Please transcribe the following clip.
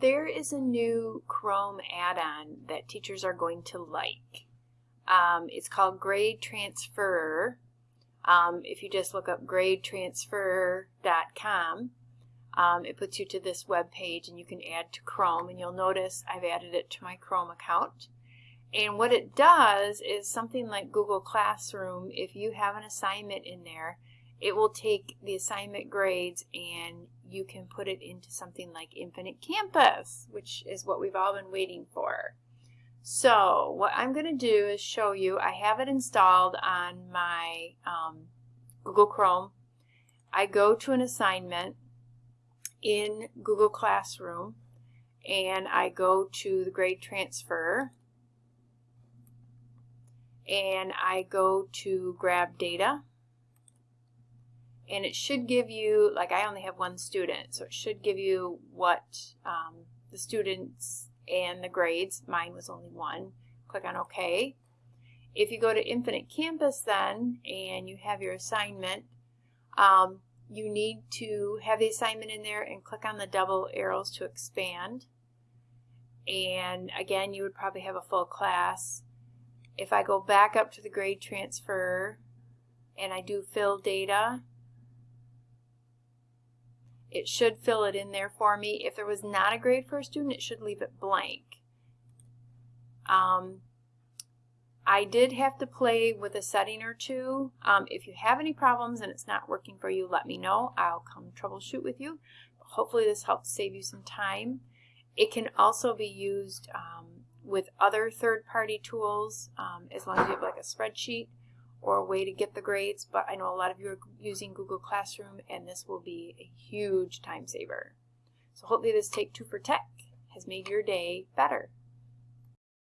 There is a new Chrome add-on that teachers are going to like. Um, it's called Grade Transfer. Um, if you just look up gradetransfer.com, um, it puts you to this web page and you can add to Chrome and you'll notice I've added it to my Chrome account. And what it does is something like Google Classroom, if you have an assignment in there, it will take the assignment grades and you can put it into something like Infinite Campus, which is what we've all been waiting for. So what I'm going to do is show you, I have it installed on my um, Google Chrome. I go to an assignment in Google Classroom and I go to the grade transfer and I go to grab data and it should give you, like I only have one student, so it should give you what um, the students and the grades. Mine was only one. Click on OK. If you go to Infinite Campus then and you have your assignment, um, you need to have the assignment in there and click on the double arrows to expand. And again, you would probably have a full class. If I go back up to the grade transfer and I do fill data, it should fill it in there for me. If there was not a grade for a student, it should leave it blank. Um, I did have to play with a setting or two. Um, if you have any problems and it's not working for you, let me know. I'll come troubleshoot with you. Hopefully this helps save you some time. It can also be used um, with other third-party tools um, as long as you have like a spreadsheet or a way to get the grades, but I know a lot of you are using Google Classroom and this will be a huge time saver. So hopefully this Take Two for Tech has made your day better.